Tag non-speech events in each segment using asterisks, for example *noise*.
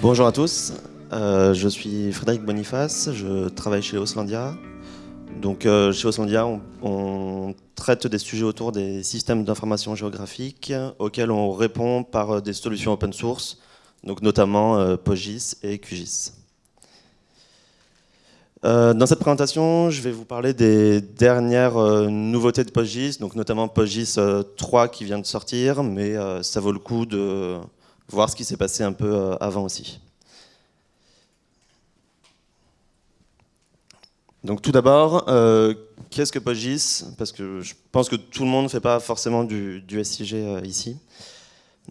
Bonjour à tous, euh, je suis Frédéric Boniface, je travaille chez Oslandia. Donc, euh, chez Oslandia, on, traite des sujets autour des systèmes d'information géographique auxquels on répond par euh, des solutions open source, notamment PostGIS et QGIS. Dans cette présentation, je vais vous parler des dernières nouveautés de PostGIS, donc notamment PostGIS 3 qui vient de sortir, mais ça vaut le coup de voir ce qui s'est passé un peu avant aussi. Donc tout d'abord, euh, qu'est-ce que PostGIS Parce que je pense que tout le monde ne fait pas forcément du, SIG euh, ici.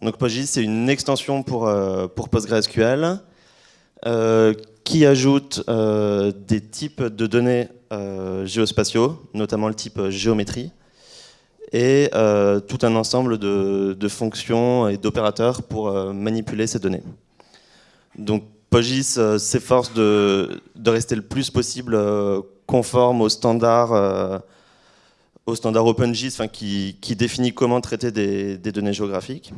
Donc PostGIS, c'est une extension pour, euh, pour PostgreSQL qui ajoute des types de données géospatiaux, notamment le type géométrie, et tout un ensemble de, fonctions et d'opérateurs pour manipuler ces données. Donc PostGIS euh, s'efforce de, rester le plus possible euh, conforme aux standards, euh, au standard OpenGIS qui, définit comment traiter des, données géographiques.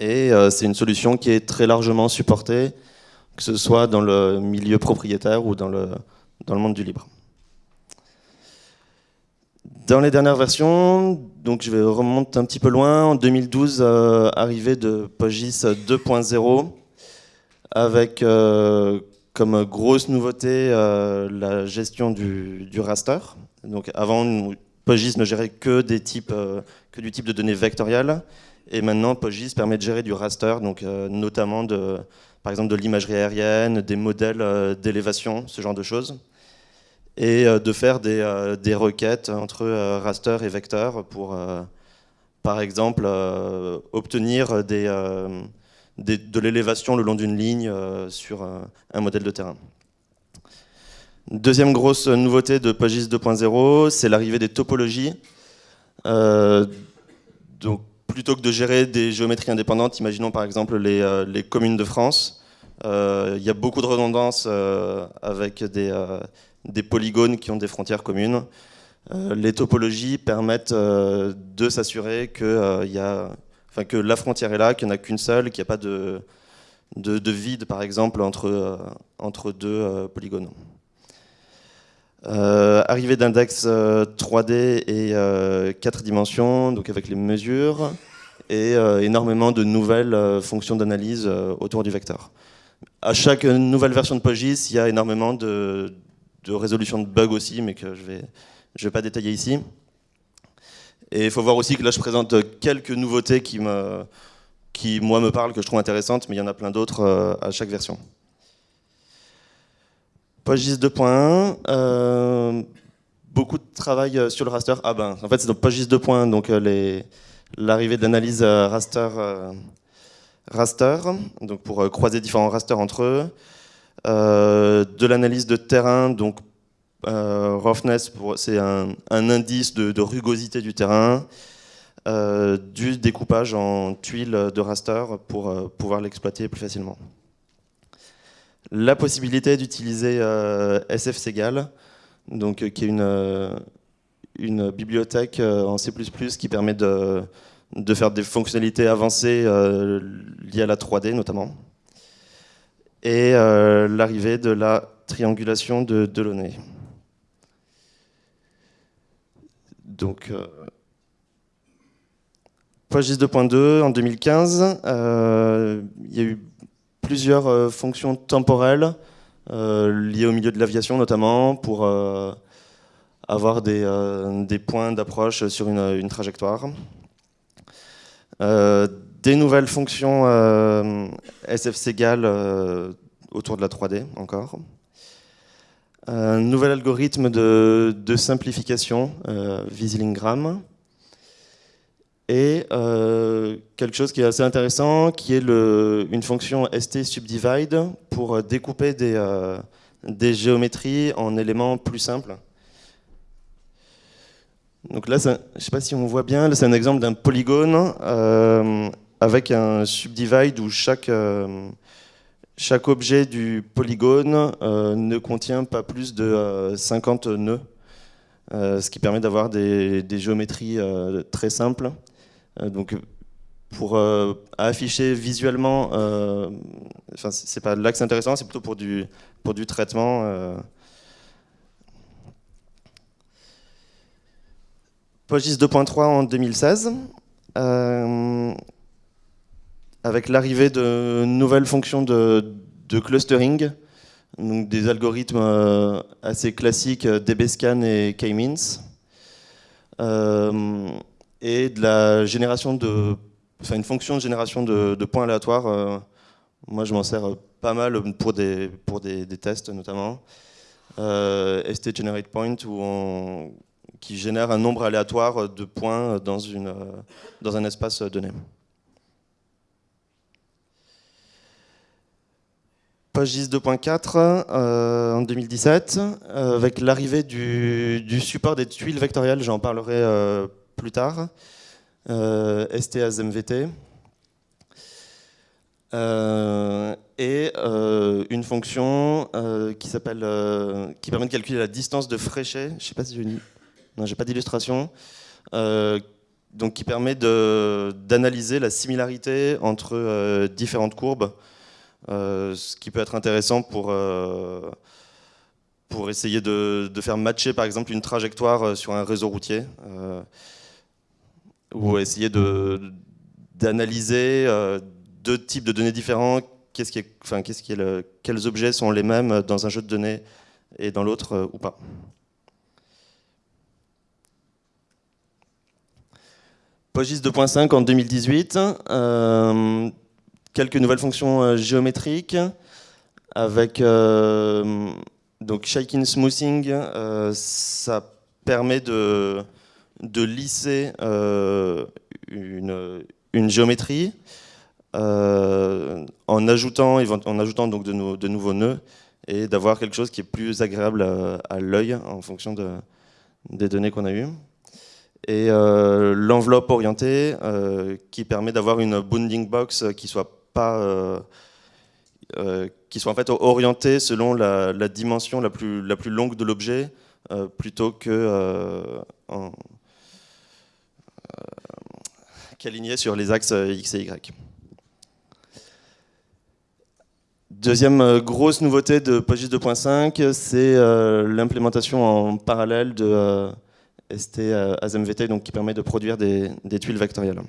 Et c'est une solution qui est très largement supportée, que ce soit dans le milieu propriétaire ou dans le, dans le monde du libre. Dans les dernières versions, donc je vais remonter un petit peu loin, en 2012, arrivée de PostGIS 2.0, avec euh, comme grosse nouveauté euh, la gestion du, raster. Donc avant, PostGIS ne gérait que, des types, euh, que du type de données vectorielles, et maintenant PostGIS permet de gérer du raster, donc notamment de, par exemple de l'imagerie aérienne, des modèles d'élévation, ce genre de choses, et de faire des, des requêtes entre raster et vecteur pour, par exemple, obtenir des de l'élévation le long d'une ligne euh, sur euh, un modèle de terrain. Deuxième grosse nouveauté de PostGIS 2.0, c'est l'arrivée des topologies. Euh, donc, plutôt que de gérer des géométries indépendantes, imaginons par exemple les, communes de France, il y a beaucoup de redondance avec des, polygones qui ont des frontières communes. les topologies permettent de s'assurer que la frontière est là, qu'il n'y en a qu'une seule, qu'il n'y a pas de, de, vide, par exemple, entre, euh, deux euh, polygones. Euh, arrivée d'index 3D et 4 dimensions, donc avec les mesures, et énormément de nouvelles fonctions d'analyse autour du vecteur. À chaque nouvelle version de PostGIS, il y a énormément de, de résolution de bugs aussi, mais que je ne vais, je pas détailler ici. Et il faut voir aussi que là, je présente quelques nouveautés qui, qui, moi, me parlent, que je trouve intéressantes, mais il y en a plein d'autres euh, à chaque version. PostGIS 2.1, euh, beaucoup de travail euh, sur le raster. Ah ben, en fait, c'est donc PostGIS 2.1, donc l'arrivée d'analyse raster, raster, donc pour croiser différents rasters entre eux. de l'analyse de terrain, donc euh, roughness, c'est un, indice de, rugosité du terrain, euh, du découpage en tuiles de raster pour euh, pouvoir l'exploiter plus facilement. La possibilité d'utiliser SFSegal, donc, qui est une, une bibliothèque en C++ qui permet de, faire des fonctionnalités avancées liées à la 3D notamment. Et l'arrivée de la triangulation de Delaunay. Donc, euh, PostGIS 2.2 en 2015, euh, il y a eu plusieurs euh, fonctions temporelles liées au milieu de l'aviation notamment pour avoir des, points d'approche sur une, trajectoire. des nouvelles fonctions SFSegal autour de la 3D encore un nouvel algorithme de, simplification, euh, Visilingram, et euh, quelque chose qui est assez intéressant, qui est une fonction ST-subdivide pour découper des, euh, des, géométries en éléments plus simples. Donc là, je ne sais pas si on voit bien, c'est un exemple d'un polygone avec un subdivide où chaque, chaque objet du polygone ne contient pas plus de 50 nœuds, ce qui permet d'avoir des, des, géométries très simples. Donc, pour afficher visuellement, enfin, c'est pas là que c'est intéressant, c'est plutôt pour du, pour du traitement. PostGIS 2.3 en 2016, euh, avec l'arrivée de nouvelles fonctions de, clustering, donc des algorithmes euh, assez classiques euh, DBSCAN et K-means, et de la génération de, enfin une fonction de génération de, points aléatoires. moi, je m'en sers pas mal pour des, pour des, tests notamment. ST Generate Point, qui génère un nombre aléatoire de points dans, une, dans un espace donné. PostGIS 2.4 euh, en 2017, euh, avec l'arrivée du, support des tuiles vectorielles, j'en parlerai euh, plus tard, STASMVT, et une fonction qui s'appelle, qui permet de calculer la distance de Fréchet, je ne sais pas si j'ai une non, j'ai pas d'illustration. Euh, donc qui permet d'analyser la similarité entre euh, différentes courbes, euh, ce qui peut être intéressant pour, pour essayer de, faire matcher par exemple une trajectoire sur un réseau routier, ou essayer d'analyser deux types de données différents, qu'est-ce qui est, enfin, quels objets sont les mêmes dans un jeu de données et dans l'autre ou pas? PostGIS 2.5 en 2018, euh, quelques nouvelles fonctions euh, géométriques avec euh, donc shaking smoothing, ça permet de, de lisser une, une, géométrie en ajoutant, en ajoutant donc de, nouveaux nœuds et d'avoir quelque chose qui est plus agréable à, l'œil en fonction de, des données qu'on a eues. Et euh, l'enveloppe orientée euh, qui permet d'avoir une bounding box qui soit pas euh, qui soit en fait orientée selon la, dimension la plus, la plus longue de l'objet plutôt que qu'alignée sur les axes X et Y. Deuxième grosse nouveauté de PostGIS 2.5, c'est l'implémentation en parallèle de ST euh, ASMVT, donc qui permet de produire des, tuiles vectorielles.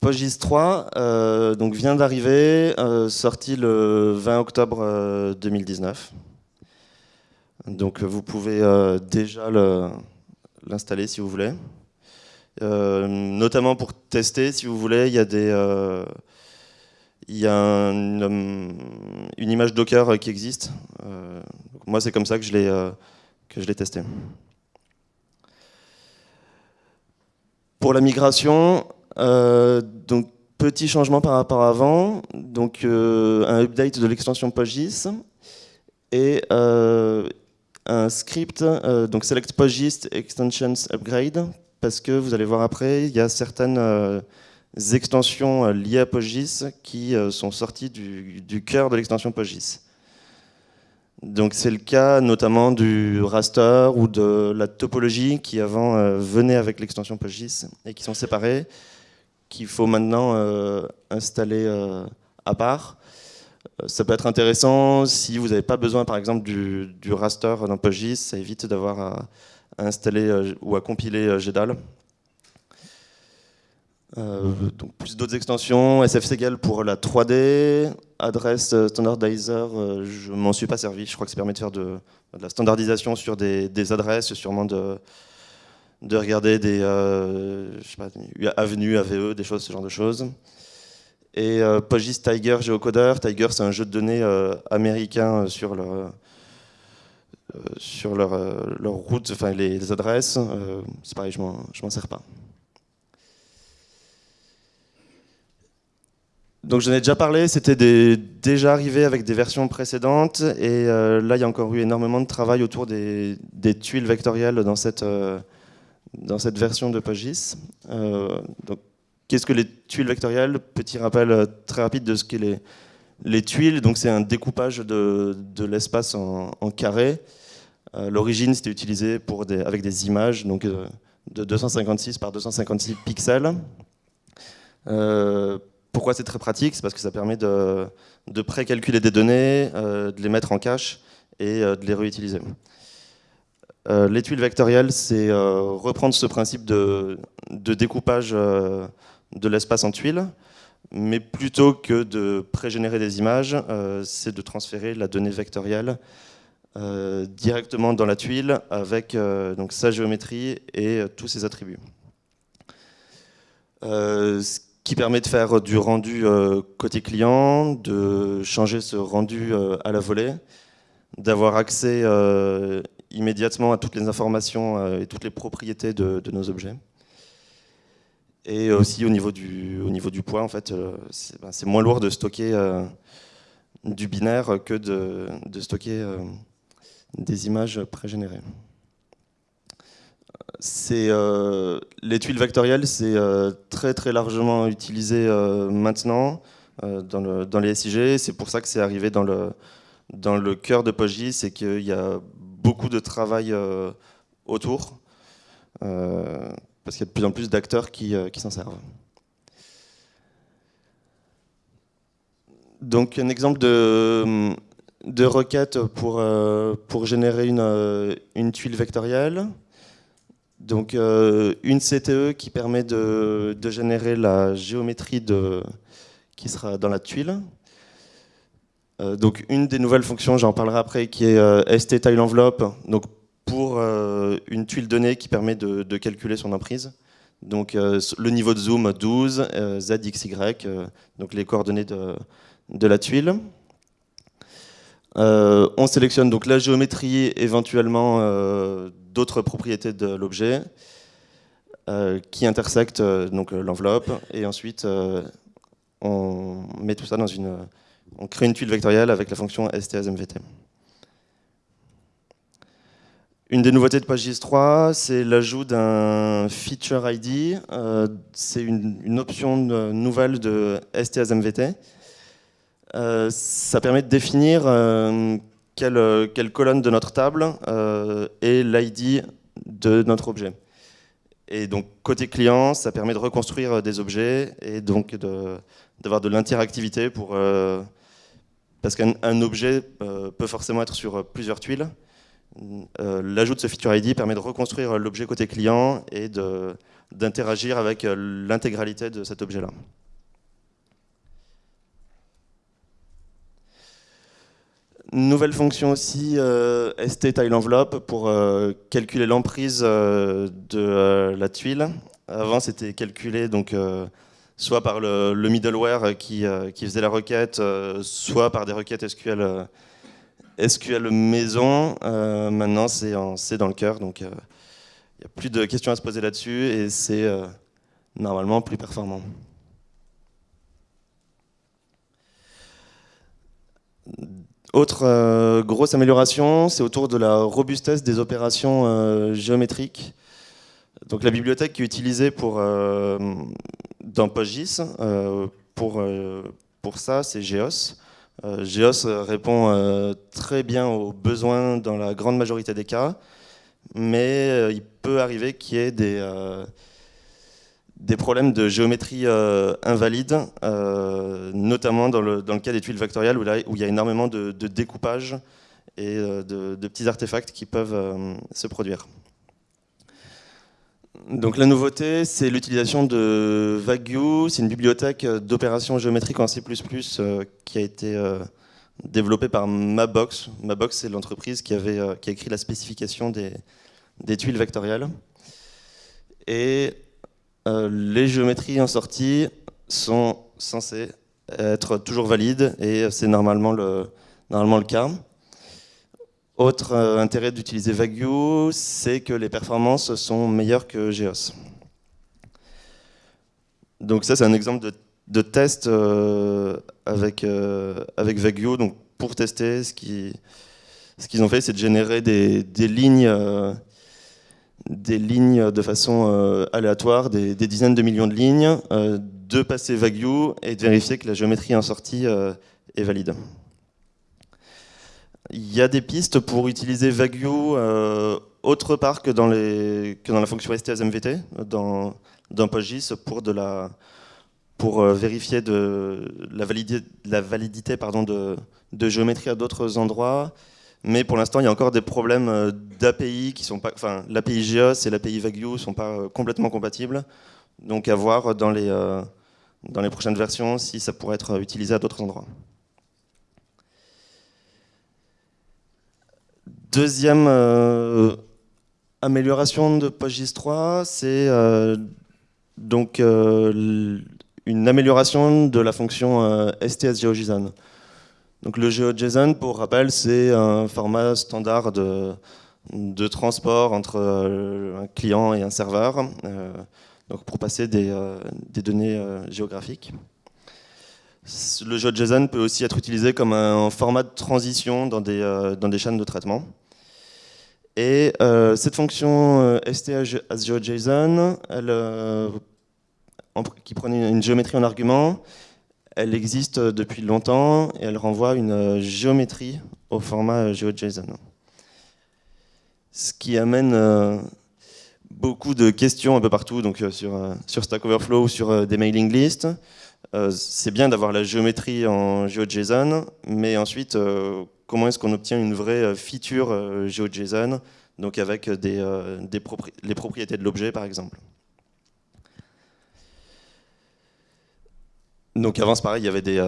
PostGIS 3 euh, donc vient d'arriver, euh, sorti le 20 octobre 2019. Donc vous pouvez déjà l'installer si vous voulez. notamment pour tester, si vous voulez, il y a des, il y a une, image Docker qui existe. Euh, moi, c'est comme ça que je l'ai euh, l'ai testé. Pour la migration, euh, donc petit changement par rapport à avant, donc un update de l'extension PostGIS et un script, donc select PostGIS extensions upgrade, parce que vous allez voir après, il y a certaines extensions euh, liées à PostGIS qui euh, sont sorties du, cœur de l'extension PostGIS. Donc c'est le cas notamment du raster ou de la topologie qui avant euh, venait avec l'extension PostGIS et qui sont séparées, qu'il faut maintenant installer à part. Ça peut être intéressant si vous n'avez pas besoin par exemple du, raster dans PostGIS, ça évite d'avoir à, installer ou à compiler GDAL. Euh, donc plus d'autres extensions, SFSegal pour la 3D, adresse euh, standardizer, euh, je m'en suis pas servi, je crois que ça permet de faire de, la standardisation sur des, adresses, sûrement de, de regarder des, avenues, AVE, des choses, ce genre de choses. Et PostGIS Tiger Geocoder, Tiger c'est un jeu de données américain sur leur, sur leur, leur enfin les, adresses, c'est pareil, je m'en sers pas. Donc j'en ai déjà parlé, c'était déjà arrivé avec des versions précédentes. Et euh, là il y a encore eu énormément de travail autour des, tuiles vectorielles dans cette, euh, dans cette version de PostGIS, euh, qu'est-ce que les tuiles vectorielles Petit rappel très rapide de ce qu'est les, les tuiles. Donc c'est un découpage de, l'espace en, carré. L'origine, c'était utilisé pour des, avec des images donc, de 256 par 256 pixels. pourquoi c'est très pratique? C'est parce que ça permet de, de pré-calculer des données, de les mettre en cache et de les réutiliser. Euh, les tuiles vectorielles, c'est euh, reprendre ce principe de, découpage euh, de l'espace en tuiles, mais plutôt que de pré-générer des images, c'est de transférer la donnée vectorielle directement dans la tuile avec donc, sa géométrie et tous ses attributs. ce qui permet de faire du rendu côté client, de changer ce rendu à la volée, d'avoir accès immédiatement à toutes les informations euh, et toutes les propriétés de, nos objets. Et aussi au niveau du, au niveau du poids, en fait, euh, ben, c'est moins lourd de stocker euh, du binaire que de, de stocker des images pré-générées. les tuiles vectorielles, c'est très très largement utilisé maintenant dans, le, dans, les SIG. C'est pour ça que c'est arrivé dans le, dans le cœur de PostGIS, c'est qu'il y a beaucoup de travail euh, autour, euh, parce qu'il y a de plus en plus d'acteurs qui, euh, s'en servent. Donc un exemple de, requête pour, pour générer une, une tuile vectorielle. Donc une CTE qui permet de, de, générer la géométrie de, qui sera dans la tuile. Euh, donc une des nouvelles fonctions, j'en parlerai après, qui est euh, ST-Tile-Enveloppe, donc pour euh, une tuile donnée qui permet de, calculer son emprise. Donc le niveau de zoom 12, Z, X, Y, donc les coordonnées de, la tuile. on sélectionne donc la géométrie, éventuellement d'autres propriétés de l'objet, qui intersectent l'enveloppe, et ensuite on met tout ça dans une on crée une tuile vectorielle avec la fonction STSMVT. Une des nouveautés de PageGIS 3, c'est l'ajout d'un feature ID. Euh, c'est une, option nouvelle de STSMVT. Euh, ça permet de définir euh, quelle, colonne de notre table est l'ID de notre objet. Et donc, côté client, ça permet de reconstruire des objets et donc d'avoir de, l'interactivité pour parce qu'un objet peut forcément être sur plusieurs tuiles. Euh, l'ajout de ce feature ID permet de reconstruire l'objet côté client et d'interagir avec euh, l'intégralité de cet objet-là. Nouvelle fonction aussi, ST tile envelope pour calculer l'emprise de la tuile. Avant, c'était calculé donc soit par le, middleware qui, euh, faisait la requête, euh, soit par des requêtes SQL, euh, SQL maison. maintenant, c'est dans le cœur, donc il n'y a plus de questions à se poser là-dessus et c'est normalement plus performant. Autre grosse amélioration, c'est autour de la robustesse des opérations géométriques. Donc la bibliothèque qui est utilisée pour, dans PostGIS, euh, euh, pour ça, c'est Geos. Euh, Geos répond très bien aux besoins dans la grande majorité des cas, mais il peut arriver qu'il y ait des, problèmes de géométrie invalide, notamment dans le, dans le, cas des tuiles vectorielles où, là, où il y a énormément de, de découpage et de, petits artefacts qui peuvent se produire. Donc la nouveauté, c'est l'utilisation de VagueView. C'est une bibliothèque d'opérations géométriques en C++ euh, qui a été euh, développée par Mabox. Mabox, c'est l'entreprise qui, euh, qui a écrit la spécification des, tuiles vectorielles. Et les géométries en sortie sont censées être toujours valides et c'est normalement le, normalement le cas. Autre euh, intérêt d'utiliser VagueView, c'est que les performances sont meilleures que Geos. Donc ça, c'est un exemple de, test euh, avec, euh, avec. Donc pour tester, ce qu'ils ont fait, c'est de générer des, lignes, des lignes de façon aléatoire, des, dizaines de millions de lignes, de passer VagueView et de vérifier que la géométrie en sortie est valide. Il y a des pistes pour utiliser VagueView autre part que dans, la fonction STS-MVT, dans, dans PostGIS, pour, euh, vérifier la validité, de, géométrie à d'autres endroits. Mais pour l'instant, il y a encore des problèmes euh, d'API qui sont pas, enfin, l'API GEOS et l'API VagueView ne sont pas euh, complètement compatibles. Donc à voir dans les prochaines versions si ça pourrait être utilisé à d'autres endroits. Deuxième amélioration de PostGIS 3, c'est euh, donc euh, une amélioration de la fonction euh, STS-GeoJSON. Donc le GeoJSON, pour rappel, c'est un format standard de, de transport entre un client et un serveur, donc pour passer des, des données géographiques. Le GeoJSON peut aussi être utilisé comme un format de transition dans des, dans des chaînes de traitement. Et euh, cette fonction euh, STH elle, euh, qui prenait une géométrie en argument, elle existe depuis longtemps et elle renvoie une géométrie au format GeoJSON. Ce qui amène beaucoup de questions un peu partout, donc sur, sur Stack Overflow ou sur des mailing lists. C'est bien d'avoir la géométrie en GeoJSON, mais ensuite, comment est-ce qu'on obtient une vraie euh, feature euh, GeoJSON, donc avec euh, les propriétés de l'objet par exemple. Donc avant, c'est pareil, il y avait des,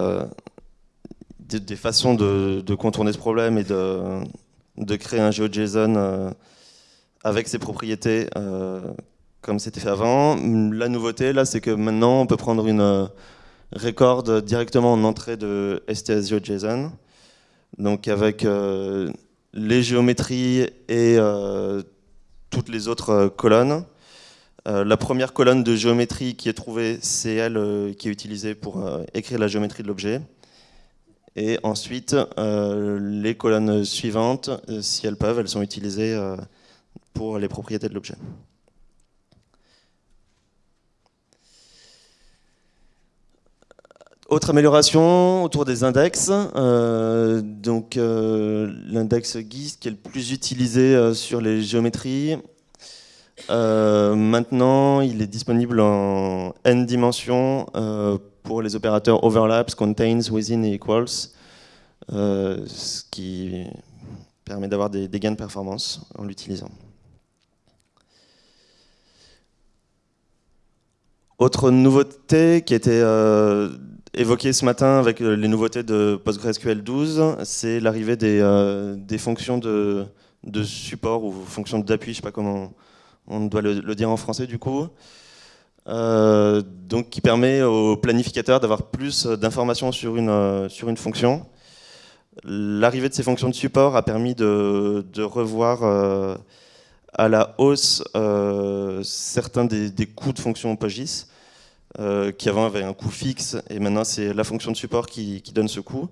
façons de, contourner ce problème et de, de créer un GeoJSON avec ses propriétés comme c'était fait avant. La nouveauté, là, c'est que maintenant, on peut prendre une record directement en entrée de STS GeoJSON donc avec euh, les géométries et euh, toutes les autres euh, colonnes. la première colonne de géométrie qui est trouvée, c'est elle qui est utilisée pour écrire la géométrie de l'objet. Et ensuite, les colonnes suivantes, si elles peuvent, elles sont utilisées pour les propriétés de l'objet. Autre amélioration autour des index, euh, donc euh, l'index GIS qui est le plus utilisé euh, sur les géométries. maintenant, il est disponible en n dimensions pour les opérateurs overlaps, contains, within et equals, ce qui permet d'avoir des, des, gains de performance en l'utilisant. Autre nouveauté qui était évoqué ce matin avec euh, les nouveautés de PostgreSQL 12, c'est l'arrivée des, euh, fonctions de, support ou fonctions d'appui, je ne sais pas comment on doit le, dire en français du coup, euh, donc qui permet au planificateur d'avoir plus d'informations sur une, fonction. L'arrivée de ces fonctions de support a permis de, revoir à la hausse certains des, des coûts de fonctions PostGIS. Euh, qui avant avait un coût fixe, et maintenant c'est la fonction de support qui, donne ce coût.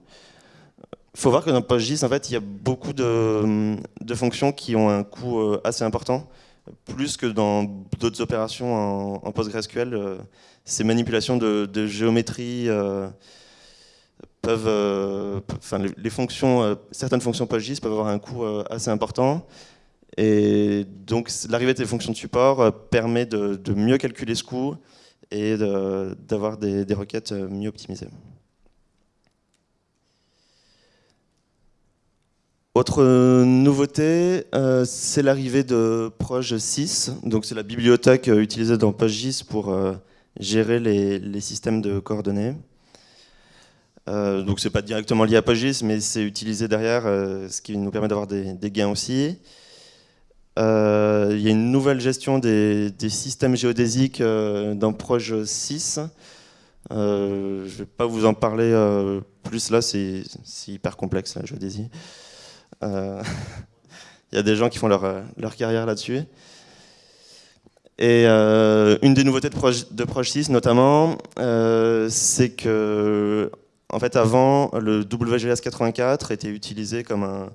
Il faut voir que dans PostGIS, en fait, il y a beaucoup de, fonctions qui ont un coût euh, assez important, plus que dans d'autres opérations en, PostgreSQL. Euh, ces manipulations de, géométrie peuvent, enfin, les, fonctions, certaines fonctions PostGIS peuvent avoir un coût assez important. Et donc l'arrivée de ces fonctions de support permet de, de mieux calculer ce coût, et d'avoir des, requêtes euh, mieux optimisées. Autre nouveauté, euh, c'est l'arrivée de Proj 6. Donc c'est la bibliothèque euh, utilisée dans PostGIS pour gérer les, systèmes de coordonnées. donc c'est pas directement lié à PostGIS, mais c'est utilisé derrière, ce qui nous permet d'avoir des, gains aussi. Euh, il y a une nouvelle gestion des, systèmes géodésiques euh, dans Proj 6. Euh, je ne vais pas vous en parler plus là, c'est hyper complexe la géodésie. *laughs* Il y a des gens qui font leur, carrière là-dessus. Et une des nouveautés de Proj, de Proj 6 notamment, c'est que en fait avant le WGS 84 était utilisé comme un,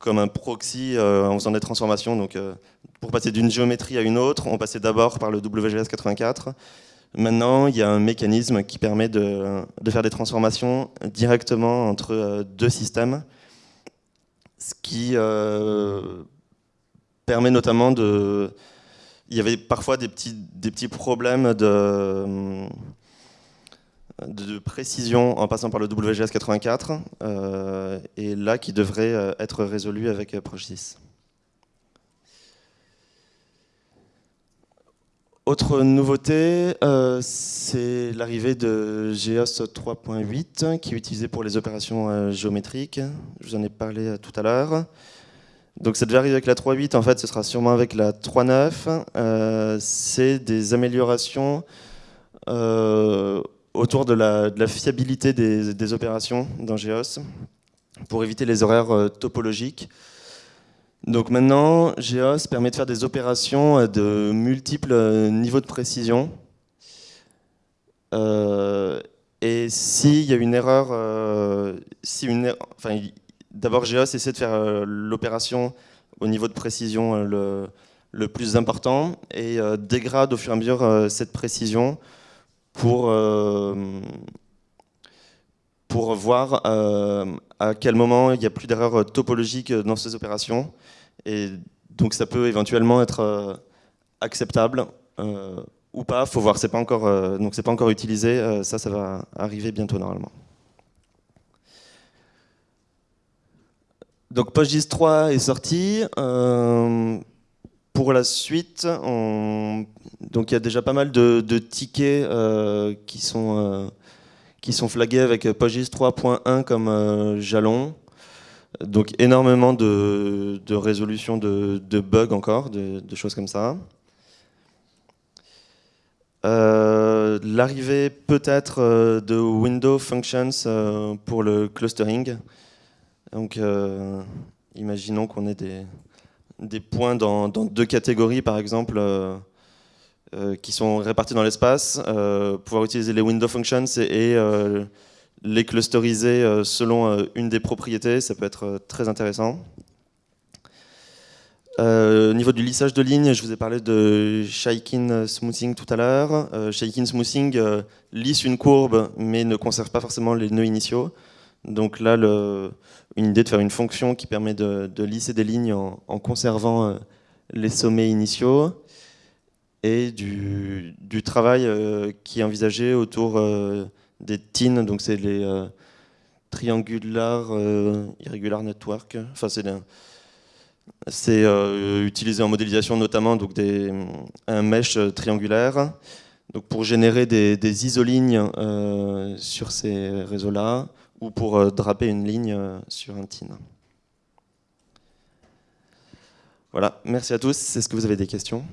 comme un proxy euh, en faisant des transformations, donc euh, pour passer d'une géométrie à une autre, on passait d'abord par le WGS 84. Maintenant, il y a un mécanisme qui permet de, faire des transformations directement entre euh, deux systèmes, ce qui permet notamment de... Il y avait parfois des petits, des petits problèmes de, de précision en passant par le WGS 84, euh, et là qui devrait être résolu avec ProGIS. Autre nouveauté, euh, c'est l'arrivée de GEOS 3.8 qui est utilisé pour les opérations euh, géométriques. Je vous en ai parlé euh, tout à l'heure. Donc ça devait arriver avec la 3.8, en fait ce sera sûrement avec la 3.9. c'est des améliorations autour de la, fiabilité des, opérations dans GEOS pour éviter les horaires topologiques. Donc maintenant, GEOS permet de faire des opérations de multiples niveaux de précision. Euh, et s'il y a une erreur, euh, si er-, d'abord GEOS essaie de faire euh, l'opération au niveau de précision le, plus important et dégrade au fur et à mesure cette précision pour, pour voir à quel moment il n'y a plus d'erreurs topologiques dans ces opérations. Et donc ça peut éventuellement être euh, acceptable euh, ou pas, faut voir, c'est pas encore, euh, donc c'est pas encore utilisé, ça, ça va arriver bientôt normalement. Donc PostGIS 3 est sorti. Pour la suite, donc il y a déjà pas mal de, tickets qui sont qui sont flagués avec PostGIS 3.1 comme jalon. Donc énormément de, résolution de, bugs encore, de, choses comme ça. Euh, l'arrivée peut-être euh, de Window Functions euh, pour le clustering. Donc imaginons qu'on ait des, points dans, deux catégories par exemple qui sont répartis dans l'espace, pouvoir utiliser les Window Functions et les clusteriser euh, selon euh, une des propriétés, ça peut être euh, très intéressant. au niveau du lissage de lignes, je vous ai parlé de shaking smoothing tout à l'heure. shaking smoothing lisse une courbe mais ne conserve pas forcément les nœuds initiaux. Donc là, une idée de faire une fonction qui permet de, lisser des lignes en, conservant les sommets initiaux et du, travail qui est envisagé autour des TIN, donc c'est les euh, triangular euh, irregular network. Enfin, c'est euh, utilisé en modélisation notamment donc un mesh triangulaire. Donc pour générer des, des isolignes sur ces réseaux-là ou pour draper une ligne sur un TIN. Voilà, merci à tous. Est-ce que vous avez des questions?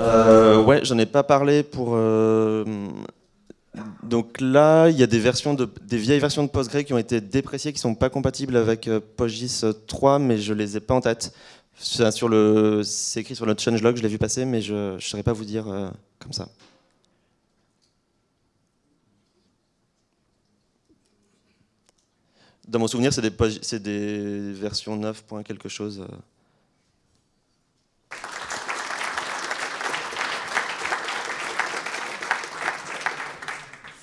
Euh, ouais, j'en ai pas parlé pour. Euh, donc là, il y a des versions de, des vieilles versions de Postgre qui ont été dépréciées, qui sont pas compatibles avec euh, PostGIS 3, mais je les ai pas en tête. Le, c'est écrit sur notre changelog, je l'ai vu passer, mais je ne saurais pas vous dire comme ça. Dans mon souvenir, c'est des versions 9. quelque chose.